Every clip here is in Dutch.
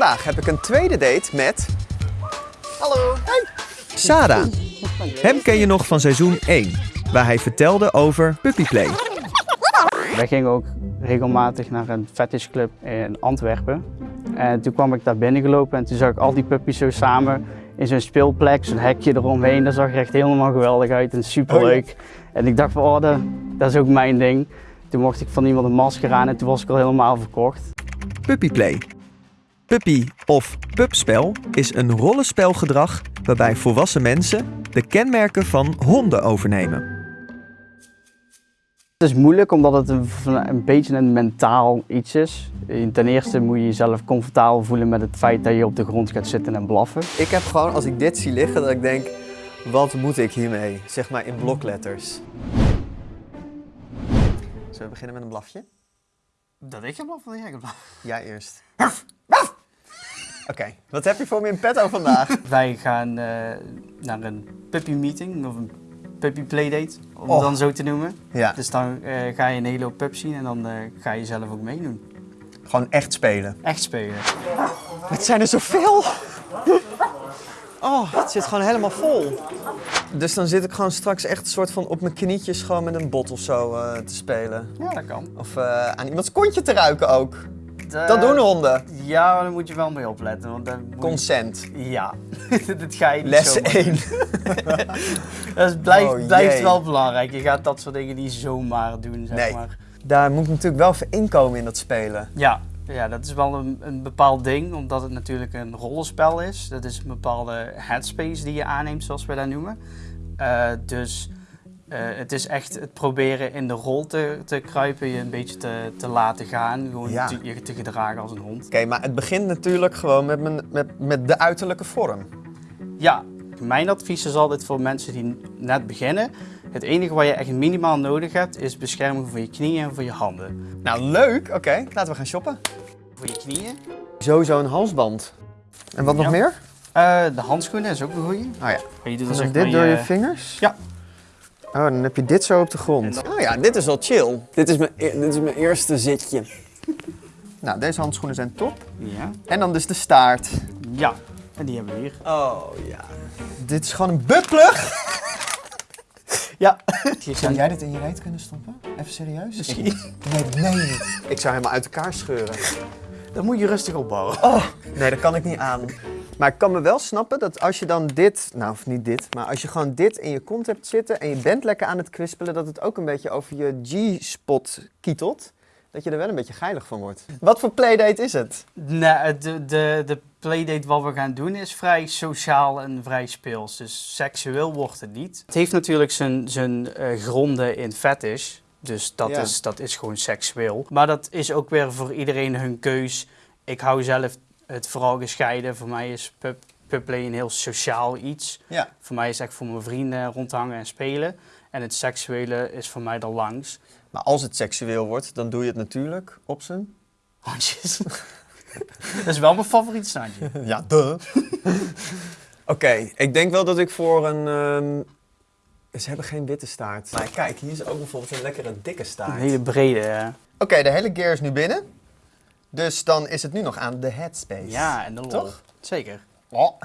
Vandaag heb ik een tweede date met Hallo. Sarah. Hem ken je nog van seizoen 1, waar hij vertelde over puppyplay. Wij gingen ook regelmatig naar een fetishclub in Antwerpen. En toen kwam ik daar binnengelopen en toen zag ik al die puppies zo samen in zo'n speelplek, zo'n hekje eromheen. Dat zag er echt helemaal geweldig uit en superleuk. En ik dacht van, oh, dat, dat is ook mijn ding. Toen mocht ik van iemand een masker aan en toen was ik al helemaal verkocht. Puppyplay. Puppy of pupspel is een rollenspelgedrag waarbij volwassen mensen de kenmerken van honden overnemen. Het is moeilijk omdat het een, een beetje een mentaal iets is. Ten eerste moet je jezelf comfortabel voelen met het feit dat je op de grond gaat zitten en blaffen. Ik heb gewoon, als ik dit zie liggen, dat ik denk, wat moet ik hiermee? Zeg maar in blokletters. Zullen we beginnen met een blafje? Dat ik ga blaffen, dat jij gaat blaffen. Ja, eerst. Oké, wat heb je voor me in petto vandaag? Wij gaan eh, naar een puppy meeting of een puppy playdate, om Oh. het dan zo te noemen. Ja, Dus dan eh, ga je een hele hoop pups zien en dan eh, ga je zelf ook meedoen. gewoon echt spelen. Echt spelen. Het zijn er zoveel! Oh, het zit gewoon helemaal vol. Dus dan zit ik gewoon straks echt een soort van op mijn knietjes gewoon met een bot of zo eh, te spelen. Ja, dat kan. Of eh, aan iemands kontje te ruiken ook. Eh, Dat doen honden. Ja, maar daar moet je wel mee opletten. Want dan je- Consent. Ja, dat ga je niet Les zomaar 1. Dat blijft, Oh, blijft wel belangrijk. Je gaat dat soort dingen niet zomaar doen, zeg Nee. maar. Daar moet natuurlijk wel voor inkomen in dat spelen. Ja, ja, dat is wel een, een bepaald ding, omdat het natuurlijk een rollenspel is. Dat is een bepaalde headspace die je aanneemt, zoals wij dat noemen. Eh, dus eh, het is echt het proberen in de rol te, te kruipen, je een beetje te, te laten gaan. Gewoon Ja. te, je te gedragen als een hond. Oké, maar het begint natuurlijk gewoon met, met, met de uiterlijke vorm. Ja, mijn advies is altijd voor mensen die net beginnen. Het enige wat je echt minimaal nodig hebt, is bescherming voor je knieën en voor je handen. Nou, leuk. Oké, laten we gaan shoppen. Voor je knieën. Sowieso een halsband. En wat nog meer? Eh, de handschoenen is ook een goeie. Oh ja. Je doet zeg dit door je je- vingers? Ja. Oh, dan heb je dit zo op de grond. Dan- Oh ja, dit is wel chill. Dit is mijn, e- dit is mijn eerste zitje. Nou, deze handschoenen zijn top. Ja. En dan dus de staart. Ja. En die hebben we hier. Oh ja. Dit is gewoon een buttplug. Ja. Zou jij dit in je reet kunnen stoppen? Even serieus? Misschien. Nee, dat meen je niet. Ik zou helemaal uit elkaar scheuren. Dat moet je rustig opbouwen. Oh, nee, dat kan ik niet aan. Maar ik kan me wel snappen dat als je dan dit, nou of niet dit, maar als je gewoon dit in je kont hebt zitten en je bent lekker aan het kwispelen, dat het ook een beetje over je G-spot kietelt. Dat je er wel een beetje geilig van wordt. Wat voor playdate is het? Nee, de, de, de playdate wat we gaan doen is vrij sociaal en vrij speels. Dus seksueel wordt het niet. Het heeft natuurlijk zijn, zijn eh, gronden in fetish. Dus dat, Ja. is, dat is gewoon seksueel. Maar dat is ook weer voor iedereen hun keus. Ik hou zelf het vooral gescheiden. Voor mij is pub, pubplay een heel sociaal iets. Ja. Voor mij is het echt voor mijn vrienden rondhangen en spelen. En het seksuele is voor mij er langs. Maar als het seksueel wordt, dan doe je het natuurlijk op zijn... Handjes. dat is wel mijn favoriet snaadje. Ja, duh. Oké, ik denk wel dat ik voor een... ehm, Ze hebben geen witte staart. Maar kijk, hier is ook bijvoorbeeld een lekkere dikke staart. Een hele brede. eh, Oké, de hele gear is nu binnen. Dus dan is het nu nog aan de headspace. Ja, en de lol. Toch? Zeker. Oh.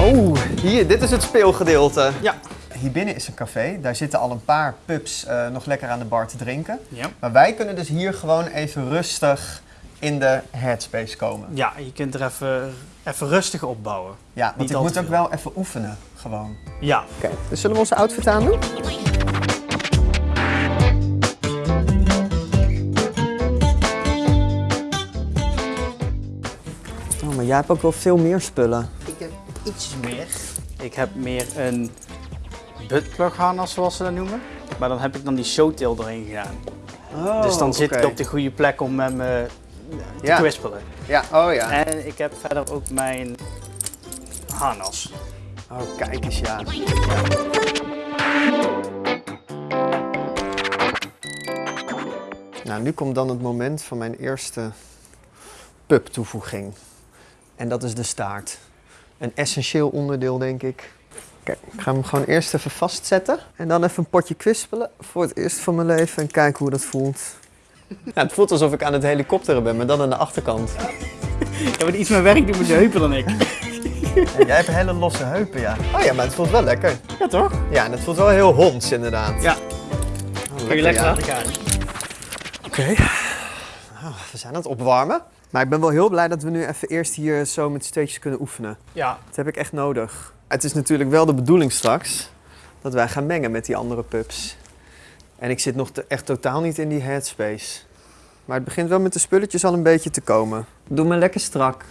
Oh, hier, dit is het speelgedeelte. Ja. Hier binnen is een café. Daar zitten al een paar pups eh, nog lekker aan de bar te drinken. Ja. Maar wij kunnen dus hier gewoon even rustig in de headspace komen. Ja, je kunt er even, even rustig opbouwen. Ja, want Niet ik moet ook wel even oefenen, gewoon. Ja. Oké, dus zullen we onze outfit aandoen? Oh, maar jij hebt ook wel veel meer spullen. Ik heb iets meer. Ik heb meer een buttplug harnas, zoals ze dat noemen. Maar dan heb ik dan die showtail erin gedaan. Oh, dus dan zit ik op de goede plek om met me te Ja. kwispelen. Ja, oh ja. En ik heb verder ook mijn harnas. Oh, kijk eens, ja. Nou, nu komt dan het moment van mijn eerste pup-toevoeging. En dat is de staart. Een essentieel onderdeel, denk ik. Oké, ik ga hem gewoon eerst even vastzetten. En dan even een potje kwispelen voor het eerst van mijn leven. En kijken hoe dat voelt. Ja, het voelt alsof ik aan het helikopteren ben, maar dan aan de achterkant. Je hebt iets meer werk doen met je heupen dan ik. En jij hebt hele losse heupen, ja. Oh ja, maar het voelt wel lekker. Ja, toch? Ja, en het voelt wel heel honds, inderdaad. Ja. Oh, Kun je lekker ja. laten gaan. Oké. Oh, we zijn aan het opwarmen. Maar ik ben wel heel blij dat we nu even eerst hier zo met steetjes kunnen oefenen. Ja. Dat heb ik echt nodig. Het is natuurlijk wel de bedoeling straks dat wij gaan mengen met die andere pups. En ik zit nog te- echt totaal niet in die headspace. Maar het begint wel met de spulletjes al een beetje te komen. Doe me lekker strak.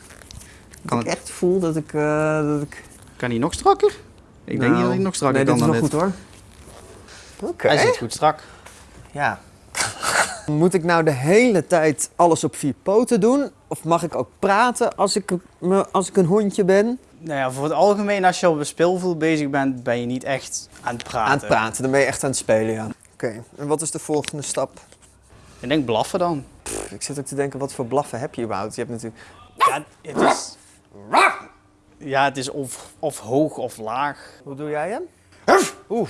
Dat Kan ik het- echt voel dat ik... eh, dat ik Kan hij nog strakker? Ik denk niet Nou, dat hij nog strakker nee, kan dit is dan nog dit. goed hoor. Oké. Hij zit goed strak. Ja. Moet ik nou de hele tijd alles op vier poten doen? Of mag ik ook praten als ik, me- als ik een hondje ben? Nou ja, voor het algemeen, als je op een speelvloer bezig bent, ben je niet echt aan het praten. Aan het praten, dan ben je echt aan het spelen, ja. Oké, en wat is de volgende stap? Ik denk blaffen dan. Pff, Ik zit ook te denken, wat voor blaffen heb je überhaupt? Je hebt natuurlijk... Ja, het is... Ja, het is of, of hoog of laag. Hoe doe jij hem? Oeh.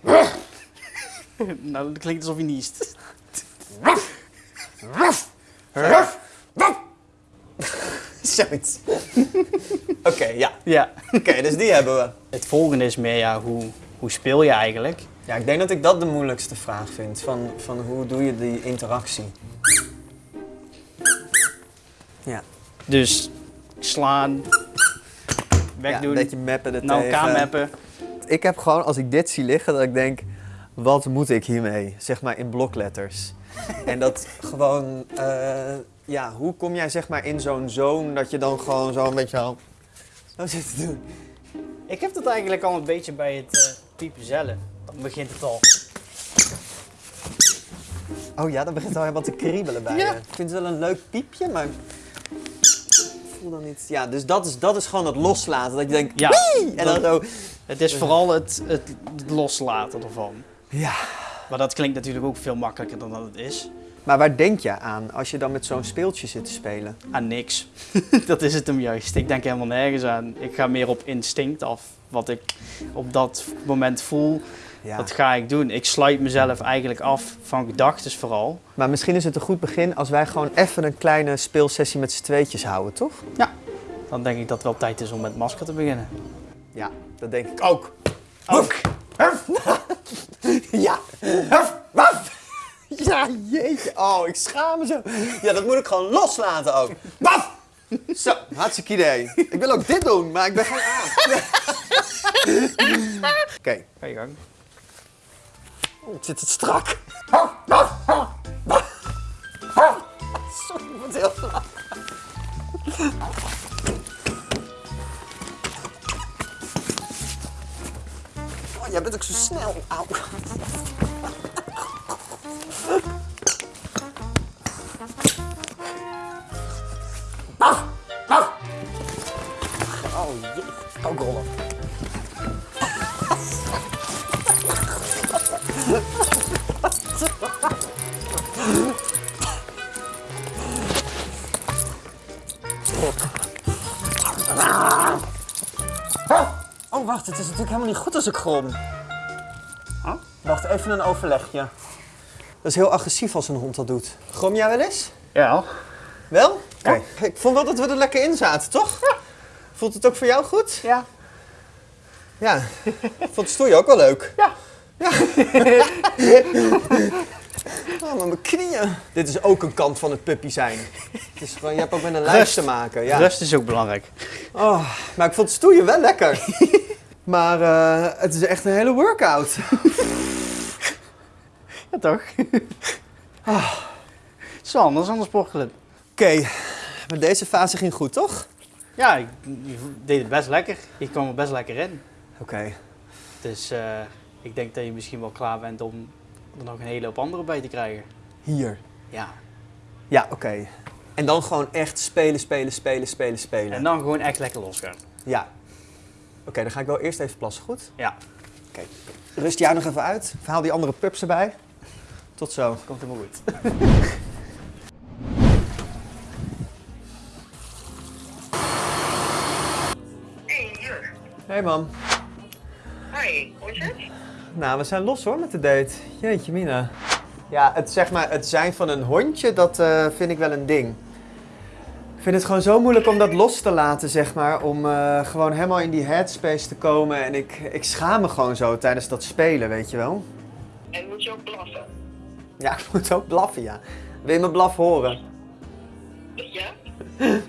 Nou, dat klinkt alsof je niest. Zoiets. Oké, ja. Ja. Oké, dus die hebben we. Het volgende is meer, ja, hoe, hoe speel je eigenlijk? Ja, ik denk dat ik dat de moeilijkste vraag vind. Van, van hoe doe je die interactie? Ja. Dus slaan, ja, wegdoen, een beetje mappen er naar elkaar tegen. mappen. Ik heb gewoon, als ik dit zie liggen, dat ik denk, wat moet ik hiermee? Zeg maar in blokletters. en dat gewoon, eh, ja, hoe kom jij zeg maar in zo'n zone dat je dan gewoon zo een beetje zo, zo zit te doen? Ik heb dat eigenlijk al een beetje bij het typen zelf. Dan begint het al. Oh ja, dan begint het al helemaal te kriebelen bij Ja. je. Ik vind het wel een leuk piepje, maar ik voel dan niet. Ja, dus dat is, dat is gewoon het loslaten. Dat je denkt, Ja, "Wii!" en dan zo. het is vooral het, het, het loslaten ervan. Ja. Maar dat klinkt natuurlijk ook veel makkelijker dan dat het is. Maar waar denk je aan als je dan met zo'n speeltje zit te spelen? Aan niks. dat is het hem juist. Ik denk helemaal nergens aan. Ik ga meer op instinct af. Wat ik op dat moment voel, Ja. dat ga ik doen. Ik sluit mezelf eigenlijk af van gedachten vooral. Maar misschien is het een goed begin als wij gewoon even een kleine speelsessie met z'n tweetjes houden, toch? Dan denk ik dat het wel tijd is om met masker te beginnen. Ja, dat denk ik ook. Ook. Ja. Waf. Ja, jeetje. Oh, ik schaam me zo. Ja, dat moet ik gewoon loslaten ook. Waf. Zo, hartstikke idee. Ik wil ook dit doen, maar ik ben gewoon aan. Oké, Ga je gang. Het zit het strak. Sorry. Oh, jij bent ook zo snel. Auw. Oh, wacht, het is natuurlijk helemaal niet goed als ik grom. Huh? Wacht, even een overlegje. Dat is heel agressief als een hond dat doet. Grom jij wel eens? Ja. Wel? Oké. Ik vond wel dat we er lekker in zaten, toch? Voelt het ook voor jou goed? Ja. Ja. Ik vond het stoeien ook wel leuk. Ja. Ja. Oh, maar mijn knieën. Dit is ook een kant van het puppy zijn. Het is gewoon, je hebt ook met een lijf Rust. te maken. Ja. Rust is ook belangrijk. Oh, maar ik vond het stoeien wel lekker. maar eh, het is echt een hele workout. Ja, toch? Het is wel anders dan sportclub. Oké, maar deze fase ging goed, toch? Ja, ik, deed het best lekker. Je kwam er best lekker in. Oké. Dus eh, ik denk dat je misschien wel klaar bent om er nog een hele hoop andere bij te krijgen. Hier. Ja. Ja, oké. En dan gewoon echt spelen, spelen, spelen, spelen, spelen. En dan gewoon echt lekker losgaan. Ja. Oké, dan ga ik wel eerst even plassen, goed? Ja, Rust jij nog even uit. Verhaal die andere pups erbij. Tot zo. komt helemaal goed. Hey mam. Nou, we zijn los hoor met de date. Jeetje mina. Ja, het, zeg maar, het zijn van een hondje, dat eh, vind ik wel een ding. Ik vind het gewoon zo moeilijk om dat los te laten, zeg maar. Om eh, gewoon helemaal in die headspace te komen. En ik, ik schaam me gewoon zo tijdens dat spelen, weet je wel. En moet je ook blaffen? Ja, ik moet ook blaffen, ja. Wil je mijn blaf horen? Ja?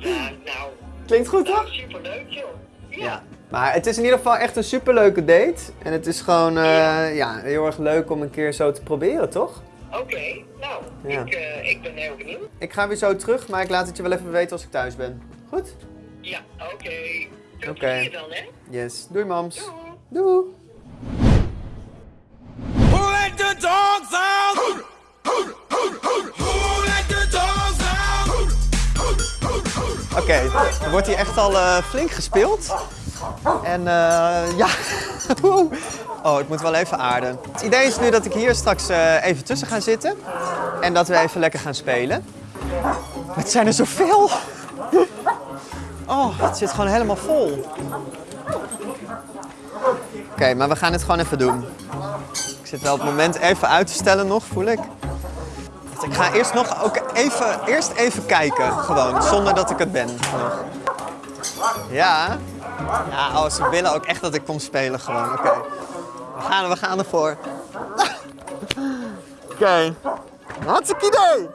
Ja, nou, Klinkt goed, toch? superleuk joh. Ja. Ja. Maar het is in ieder geval echt een superleuke date. En het is gewoon eh, ja, heel erg leuk om een keer zo te proberen, toch? Oké, nou, Ja. ik, eh, ik ben heel benieuwd. Ik ga weer zo terug, maar ik laat het je wel even weten als ik thuis ben. Goed? Ja, oké. Veel Oké. plezier dan, hè? Yes. Doei, mams. Doei. Doei. Who let the dogs out? Who let the dogs out? Oké, er wordt hier echt al eh, flink gespeeld. En eh, ja, oh, ik moet wel even aarden. Het idee is nu dat ik hier straks eh, even tussen ga zitten. En dat we even lekker gaan spelen. Het zijn er zoveel. Oh, het zit gewoon helemaal vol. Oké, maar we gaan het gewoon even doen. Ik zit wel het moment even uit te stellen nog, voel ik. Ik ga eerst nog ook even, eerst even kijken, gewoon, zonder dat ik het ben. Nog. Ja. Ja, oh, ze willen ook echt dat ik kom spelen gewoon. Oké. We, gaan, we gaan ervoor. Oké. Hartstikke idee.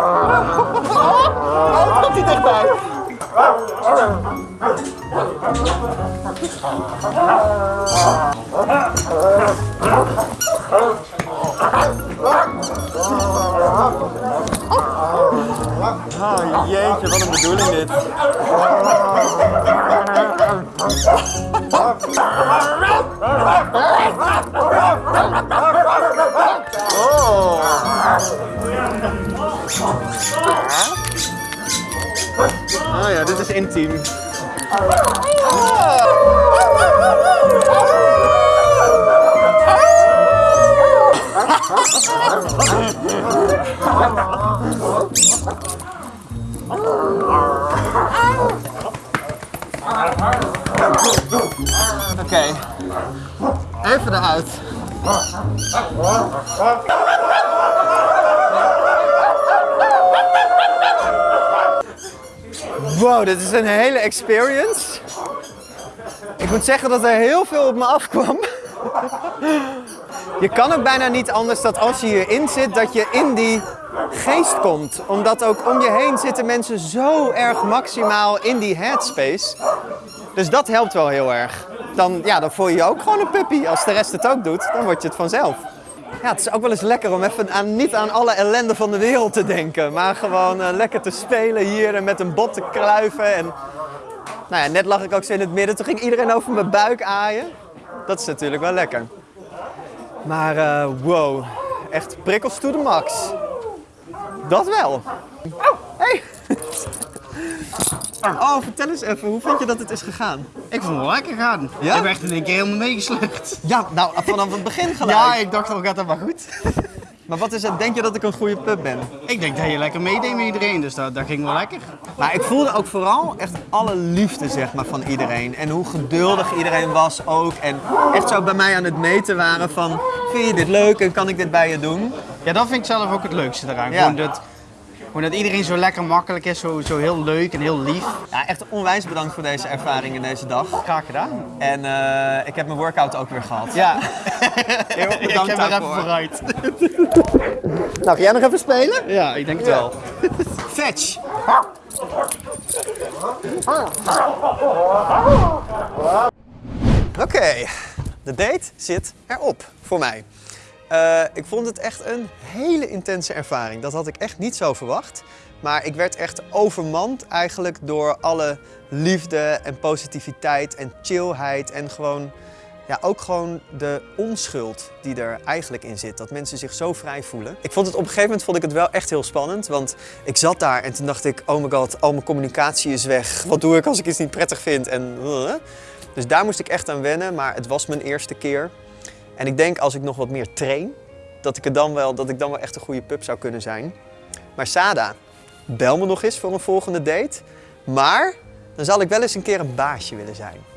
Oh jeetje, wat een bedoeling dit. Oh intiem. Oké, even eruit. Wow, dit is een hele experience. Ik moet zeggen dat er heel veel op me afkwam. Je kan ook bijna niet anders dat als je hierin zit, dat je in die geest komt. Omdat ook om je heen zitten mensen zo erg maximaal in die headspace. Dus dat helpt wel heel erg. Dan, ja, dan voel je je ook gewoon een puppy. Als de rest het ook doet, dan word je het vanzelf. Ja, het is ook wel eens lekker om even aan, niet aan alle ellende van de wereld te denken. Maar gewoon eh, lekker te spelen hier en met een bot te kluiven. En, nou ja, net lag ik ook zo in het midden. Toen ging iedereen over mijn buik aaien. Dat is natuurlijk wel lekker. Maar eh, wow, echt prikkels to the max. Dat wel. Oh, vertel eens even, hoe vind je dat het is gegaan? Ik vond het wel lekker gaan. Ja? Ik werd in één keer helemaal meegesleurd. Ja, nou, vanaf het begin gelijk. Ja, ik dacht al gaat dat maar goed. Maar wat is het, denk je dat ik een goede pub ben? Ik denk dat je lekker meedeed met iedereen, dus dat, dat ging wel lekker. Maar ik voelde ook vooral echt alle liefde zeg maar, van iedereen. En hoe geduldig iedereen was ook. En echt zo bij mij aan het meten waren van... Vind je dit leuk en kan ik dit bij je doen? Ja, dat vind ik zelf ook het leukste eraan. Ja. Gewoon, dat, gewoon dat iedereen zo lekker makkelijk is, zo, zo heel leuk en heel lief. Ja, echt onwijs bedankt voor deze ervaring in deze dag. Graag gedaan. En eh, ik heb mijn workout ook weer gehad. Ja, Heel erg ik bedankt heb er even daarvoor. vooruit. Nou, ga jij nog even spelen? Ja, ik denk het wel. Fetch! Oké, de date zit erop voor mij. Eh, ik vond het echt een hele intense ervaring. Dat had ik echt niet zo verwacht. Maar ik werd echt overmand eigenlijk door alle liefde en positiviteit en chillheid. En gewoon ja, ook gewoon de onschuld die er eigenlijk in zit. Dat mensen zich zo vrij voelen. Ik vond het op een gegeven moment vond ik het wel echt heel spannend. Want ik zat daar en toen dacht ik, oh my god, al mijn communicatie is weg. Wat doe ik als ik iets niet prettig vind? En, uh. Dus daar moest ik echt aan wennen, maar het was mijn eerste keer. En ik denk als ik nog wat meer train, dat ik, het dan wel, dat ik dan wel echt een goede pup zou kunnen zijn. Maar Sada, bel me nog eens voor een volgende date. Maar dan zal ik wel eens een keer een baasje willen zijn.